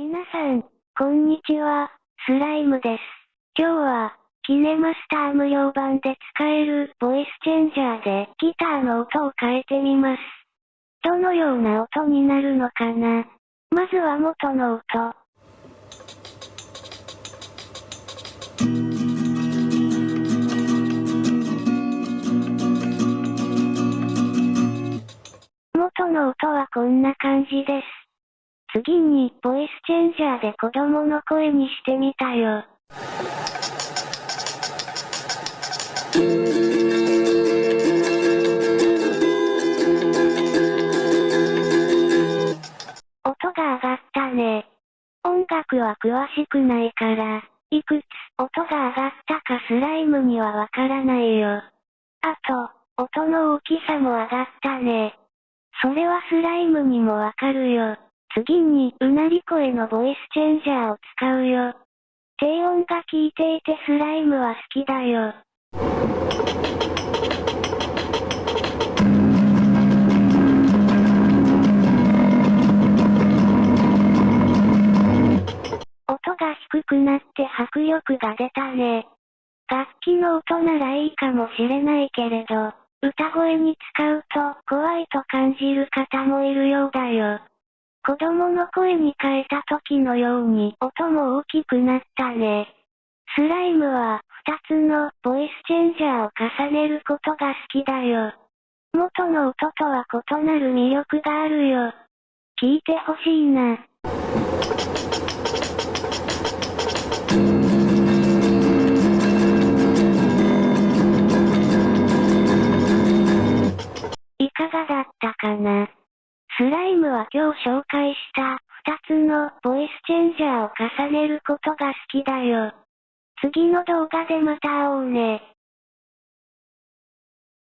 皆さん、こんにちは、スライムです。今日は、キネマスター無料版で使えるボイスチェンジャーでギターの音を変えてみます。どのような音になるのかな？まずは元の音。元の音はこんな感じです。次に、ボイスチェンジャーで子供の声にしてみたよ。音が上がったね。音楽は詳しくないから、いくつ？音が上がったかスライムにはわからないよ。あと、音の大きさも上がったね。それはスライムにもわかるよ。次に、うなり声のボイスチェンジャーを使うよ。低音が効いていてスライムは好きだよ。音が低くなって迫力が出たね。楽器の音ならいいかもしれないけれど、歌声に使うと怖いと感じる方もいるようだよ。子供の声に変えた時のように音も大きくなったね。スライムは2つのボイスチェンジャーを重ねることが好きだよ。元の音とは異なる魅力があるよ。聞いてほしいな。いかがだったかな？スライムは今日紹介した2つのボイスチェンジャーを重ねることが好きだよ。次の動画でまた会おうね。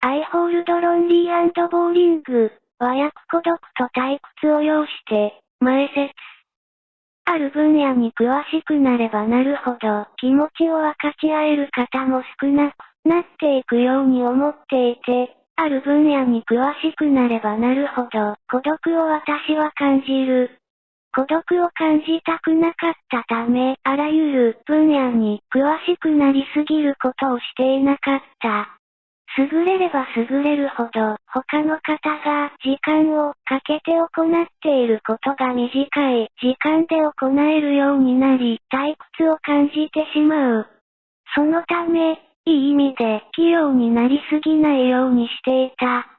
I hold lonely and boring 和訳孤独と退屈を要して、前説。ある分野に詳しくなればなるほど気持ちを分かち合える方も少なくなっていくように思っていて、ある分野に詳しくなればなるほど、孤独を私は感じる。孤独を感じたくなかったため、あらゆる分野に詳しくなりすぎることをしていなかった。優れれば優れるほど、他の方が時間をかけて行っていることが短い時間で行えるようになり、退屈を感じてしまう。そのため、いい意味で器用になりすぎないようにしていた。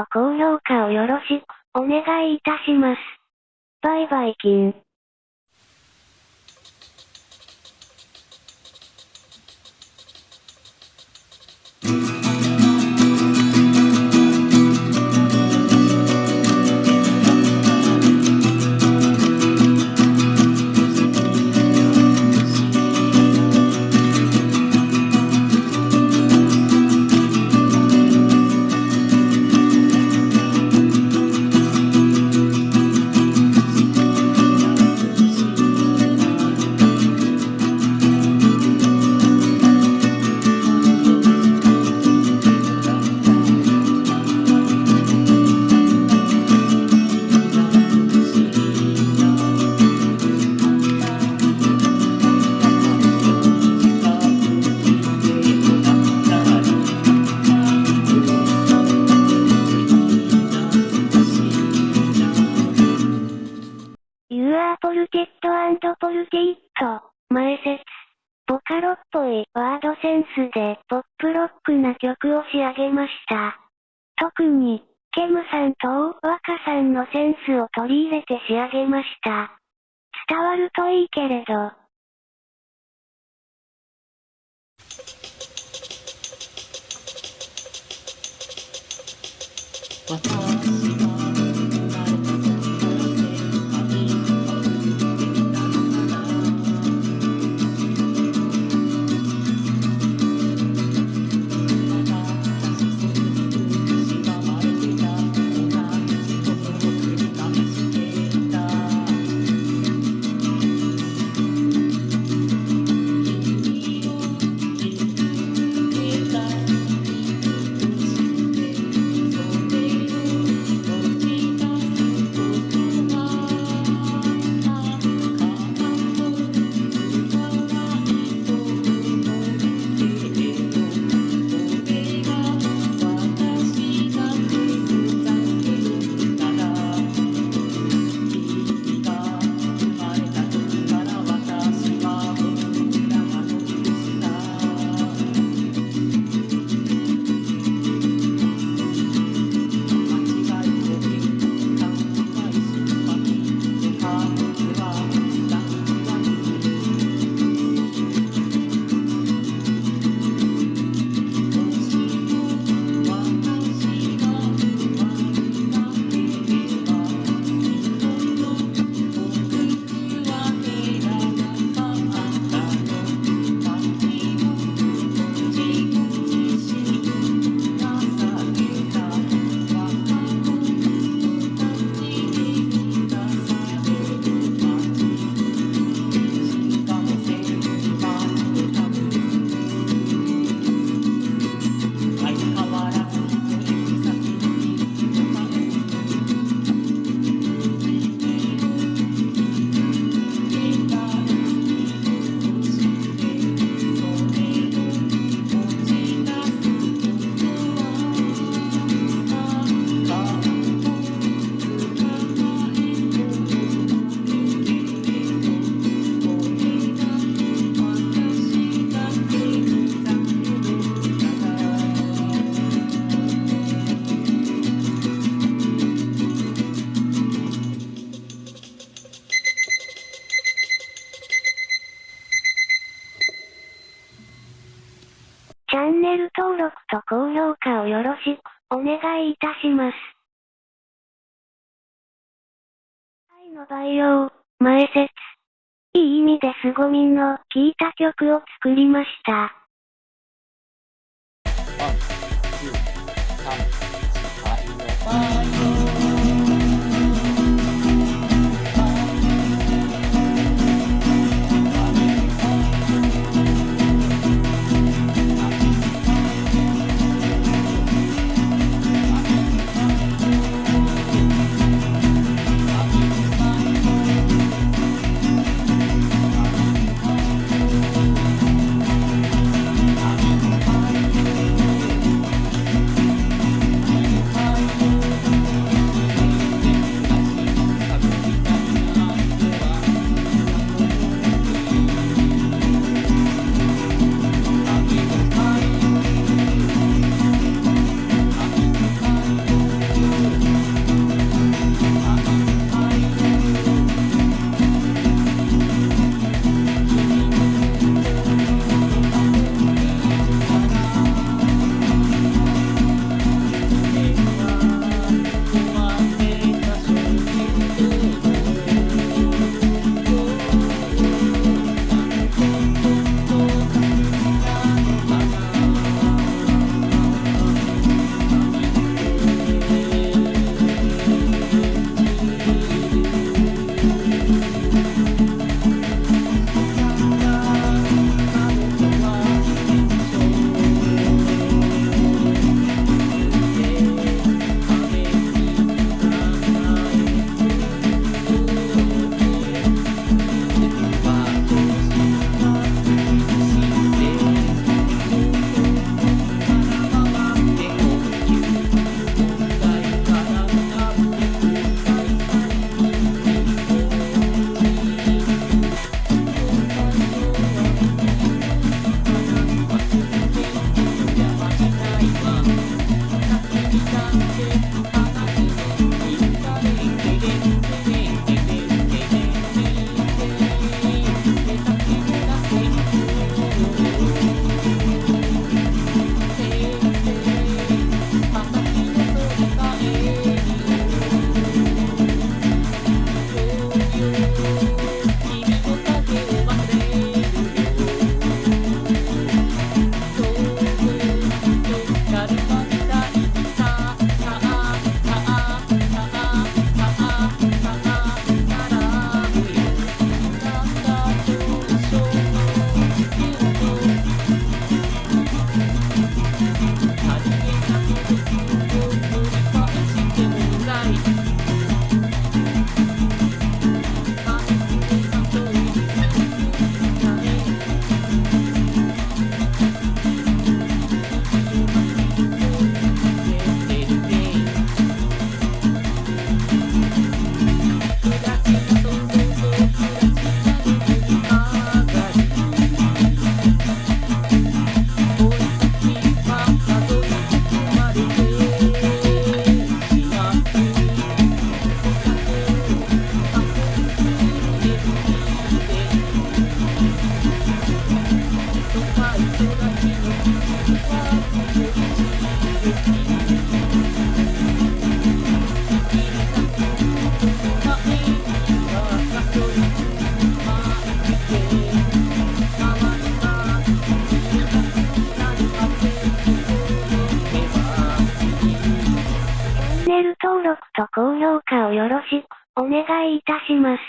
と高評価をよろしくお願いいたします。バイバイキン。ポを仕上げました。特に、ケムさんと大若さんのセンスを取り入れて仕上げました。伝わるといいけれど。私高評価をよろしく、お願いいたします。愛の培養、前説。いい意味で凄みの効いた曲を作りました。1, 2, 3, 4, ネル登録と高評価をよろしくお願いいたします。